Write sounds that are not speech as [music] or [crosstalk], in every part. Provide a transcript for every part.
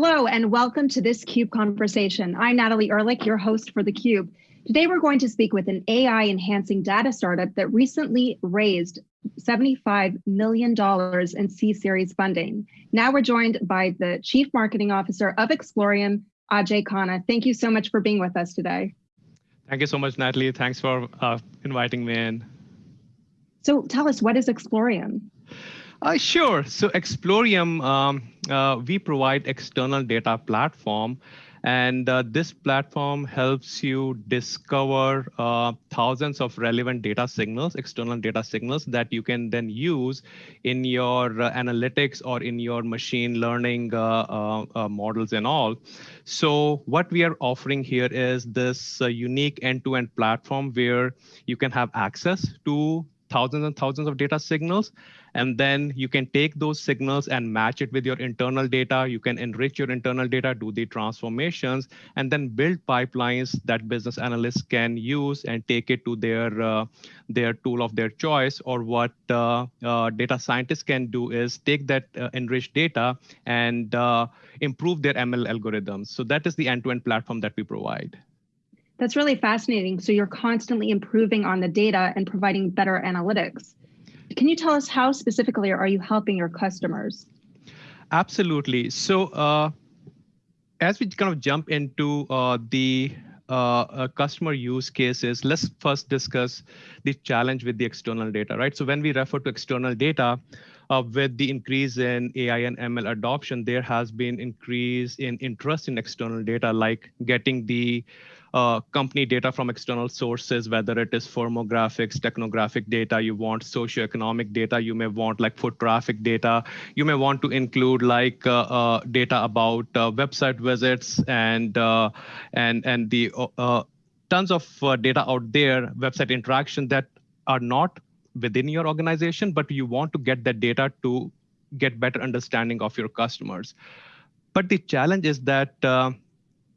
Hello and welcome to this CUBE conversation. I'm Natalie Ehrlich, your host for theCUBE. Today we're going to speak with an AI enhancing data startup that recently raised $75 million in C-Series funding. Now we're joined by the Chief Marketing Officer of Explorium, Ajay Khanna. Thank you so much for being with us today. Thank you so much, Natalie. Thanks for uh, inviting me in. So tell us, what is Explorium? Uh, sure. So Explorium, um, uh, we provide external data platform and uh, this platform helps you discover uh, thousands of relevant data signals, external data signals that you can then use in your uh, analytics or in your machine learning uh, models and all. So what we are offering here is this unique end-to-end -end platform where you can have access to thousands and thousands of data signals. And then you can take those signals and match it with your internal data. You can enrich your internal data, do the transformations, and then build pipelines that business analysts can use and take it to their, uh, their tool of their choice. Or what uh, uh, data scientists can do is take that uh, enriched data and uh, improve their ML algorithms. So that is the end-to-end -end platform that we provide. That's really fascinating. So you're constantly improving on the data and providing better analytics. Can you tell us how specifically are you helping your customers? Absolutely. So uh, as we kind of jump into uh, the uh, uh, customer use cases, let's first discuss the challenge with the external data, right? So when we refer to external data, uh, with the increase in AI and ML adoption, there has been increase in interest in external data, like getting the uh, company data from external sources, whether it is firmographics, technographic data, you want socioeconomic data, you may want like foot traffic data, you may want to include like uh, uh, data about uh, website visits and uh, and and the uh, tons of data out there, website interaction that are not within your organization, but you want to get that data to get better understanding of your customers. But the challenge is that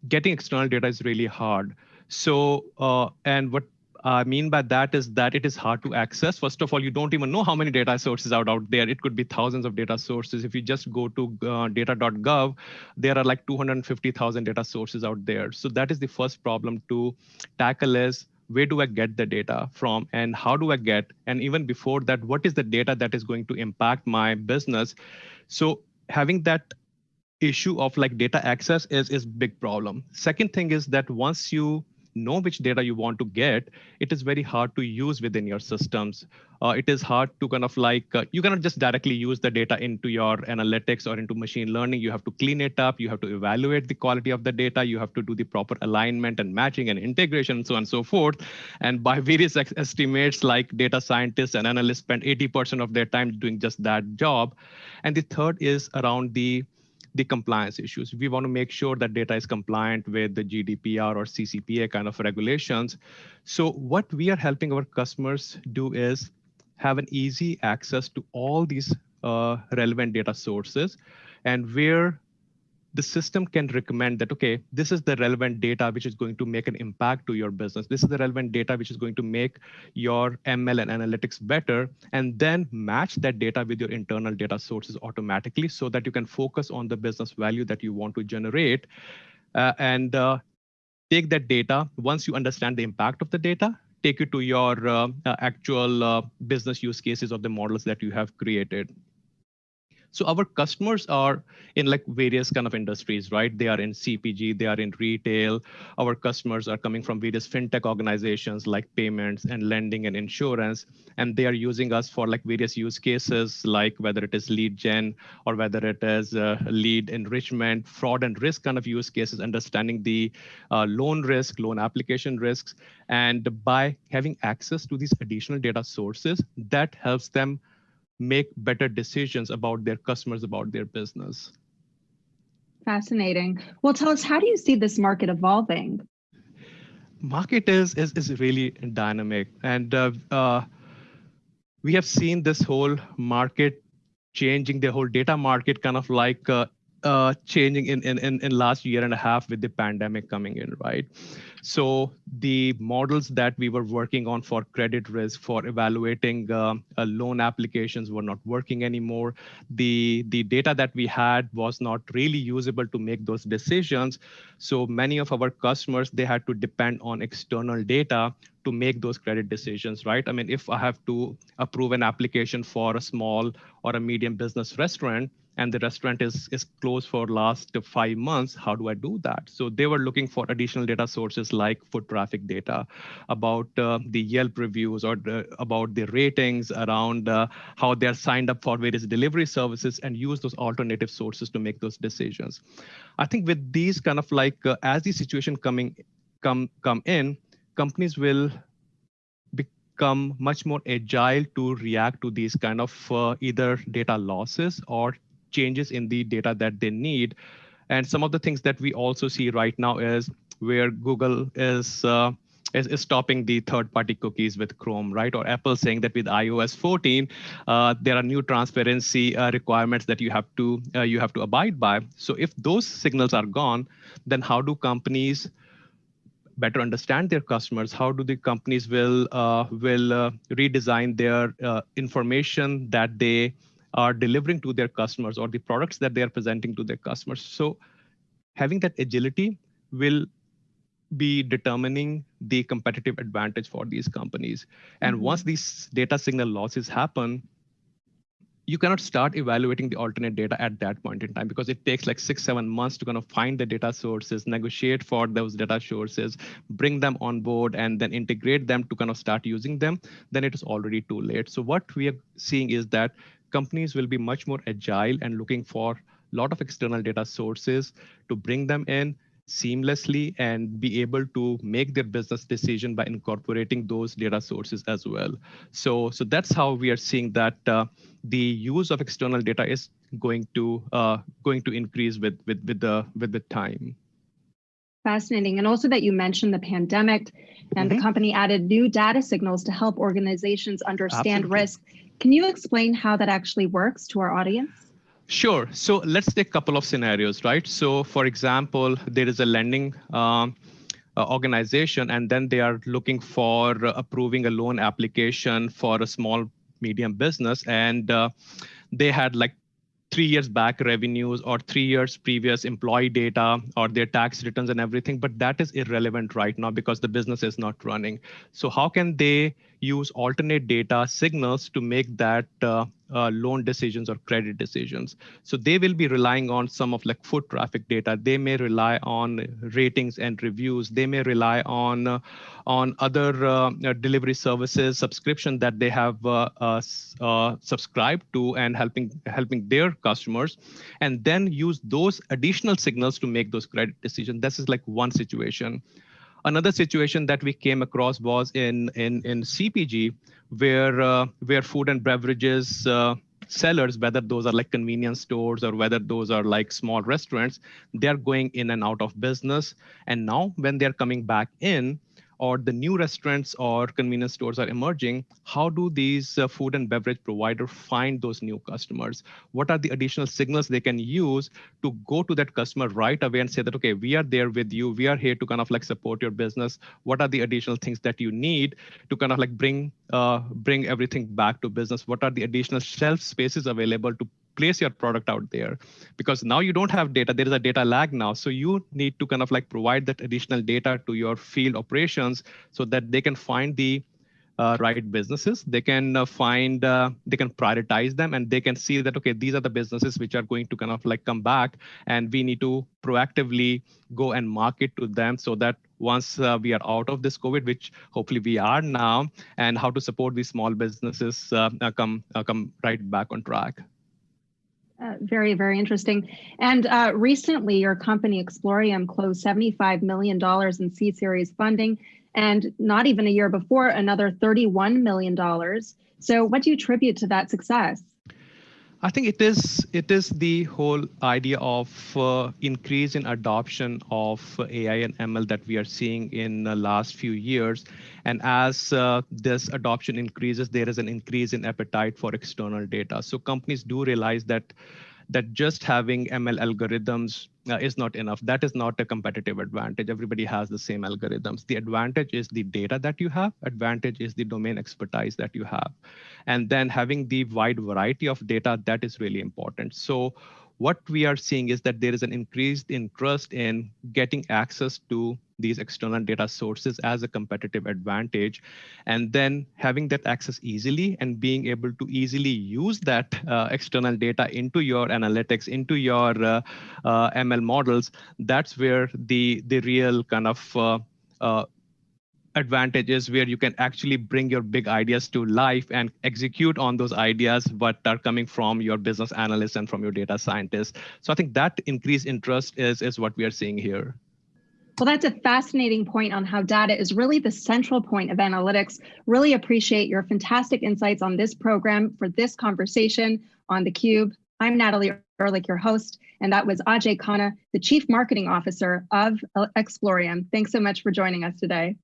getting external data is really hard. So, uh, and what I mean by that is that it is hard to access. First of all, you don't even know how many data sources are out there. It could be thousands of data sources. If you just go to uh, data.gov, there are like 250,000 data sources out there. So that is the first problem to tackle is where do I get the data from and how do I get, and even before that, what is the data that is going to impact my business? So having that issue of like data access is is big problem. Second thing is that once you know which data you want to get, it is very hard to use within your systems. Uh, it is hard to kind of like, uh, you cannot just directly use the data into your analytics or into machine learning. You have to clean it up. You have to evaluate the quality of the data. You have to do the proper alignment and matching and integration and so on and so forth. And by [laughs] various estimates, like data scientists and analysts spend 80% of their time doing just that job. And the third is around the the compliance issues. We want to make sure that data is compliant with the GDPR or CCPA kind of regulations. So what we are helping our customers do is have an easy access to all these uh, relevant data sources and where the system can recommend that, okay, this is the relevant data which is going to make an impact to your business. This is the relevant data which is going to make your ML and analytics better, and then match that data with your internal data sources automatically so that you can focus on the business value that you want to generate. Uh, and uh, take that data, once you understand the impact of the data, take it to your uh, uh actual uh, business use cases of the models that you have created. So our customers are in like various kind of industries, right? They are in CPG, they are in retail. Our customers are coming from various fintech organizations like payments and lending and insurance. And they are using us for like various use cases, like whether it is lead gen or whether it is uh, lead enrichment, fraud and risk kind of use cases, understanding the uh, loan risk, loan application risks. And by having access to these additional data sources, that helps them make better decisions about their customers, about their business. Fascinating. Well, tell us, how do you see this market evolving? Market is is, is really dynamic, and uh, uh, we have seen this whole market changing the whole data market kind of like uh, uh, changing in, in, in, in last year and a half with the pandemic coming in, right? So the models that we were working on for credit risk, for evaluating uh, uh, loan applications were not working anymore. The, the data that we had was not really usable to make those decisions. So many of our customers, they had to depend on external data to make those credit decisions, right? I mean, if I have to approve an application for a small or a medium business restaurant, and the restaurant is is closed for last five months how do i do that? So they were looking for additional data sources like foot traffic data about uh, the yelp reviews or the, about the ratings around uh, how they're signed up for various delivery services and use those alternative sources to make those decisions. I think with these kind of like uh, as the situation coming come come in companies will become much more agile to react to these kind of uh, either data losses or changes in the data that they need. And some of the things that we also see right now is where Google is uh, is, is, stopping the third-party cookies with Chrome, right? Or Apple saying that with iOS 14, uh, there are new transparency uh, requirements that you have to uh, you have to abide by. So if those signals are gone, then how do companies better understand their customers? How do the companies will uh, will uh, redesign their uh, information that they are delivering to their customers or the products that they are presenting to their customers. So having that agility will be determining the competitive advantage for these companies. And mm-hmm. once these data signal losses happen, you cannot start evaluating the alternate data at that point in time because it takes like six, seven months to kind of find the data sources, negotiate for those data sources, bring them on board, and then integrate them to kind of start using them. Then it is already too late. So what we are seeing is that companies will be much more agile and looking for a lot of external data sources to bring them in seamlessly and be able to make their business decision by incorporating those data sources as well. So, so that's how we are seeing that uh, the use of external data is going to uh, going to increase with with with the with the time. Fascinating, and also that you mentioned the pandemic, and mm -hmm. the mm-hmm. company added new data signals to help organizations understand Absolutely. risk can you explain how that actually works to our audience? Sure. So let's take a couple of scenarios, right? So for example, there is a lending um, uh, organization, and then they are looking for approving a loan application for a small medium business. And uh, they had like three years back revenues or three years previous employee data or their tax returns and everything, but that is irrelevant right now because the business is not running. So how can they use alternate data signals to make that uh, uh, loan decisions or credit decisions. So they will be relying on some of like foot traffic data. They may rely on ratings and reviews. They may rely on uh, on other uh, uh delivery services subscription that they have uh, uh, subscribed to and helping helping their customers, and then use those additional signals to make those credit decisions. This is like one situation. Another situation that we came across was in in in CPG, where uh, where food and beverages uh, sellers, whether those are like convenience stores or whether those are like small restaurants, they're going in and out of business. And now when they're coming back in, or the new restaurants or convenience stores are emerging, how do these uh, food and beverage providers find those new customers? What are the additional signals they can use to go to that customer right away and say that, okay, we are there with you. We are here to kind of like support your business. What are the additional things that you need to kind of like bring uh, bring everything back to business? What are the additional shelf spaces available to place your product out there. Because now you don't have data there is a data lag now. So you need to kind of like provide that additional data to your field operations so that they can find the uh, right businesses. They can uh, find uh, they can prioritize them and they can see that okay these are the businesses which are going to kind of like come back and we need to proactively go and market to them so that once uh, we are out of this covid which hopefully we are now and how to support these small businesses uh, uh, come come right back on track uh, very, very interesting. And uh, recently, your company Explorium closed $75 million in C series funding, and not even a year before, another $31 million. So, what do you attribute to that success? I think it is it is the whole idea of uh, increase in adoption of AI and ML that we are seeing in the last few years, and as uh, this adoption increases, there is an increase in appetite for external data. So companies do realize that that just having ML algorithms uh, is not enough. That is not a competitive advantage. Everybody has the same algorithms. The advantage is the data that you have. Advantage is the domain expertise that you have. And then having the wide variety of data, that is really important. So what we are seeing is that there is an increased interest in getting access to these external data sources as a competitive advantage. And then having that access easily and being able to easily use that uh, external data into your analytics into your uh, uh, ml models that's where the the real kind of uh, uh, advantages where you can actually bring your big ideas to life and execute on those ideas but are coming from your business analysts and from your data scientists so i think that increased interest is is what we are seeing here well, that's a fascinating point on how data is really the central point of analytics. Really appreciate your fantastic insights on this program for this conversation on theCUBE. I'm Natalie Ehrlich, your host, and that was Ajay Khanna, the Chief Marketing Officer of Explorium. Thanks so much for joining us today.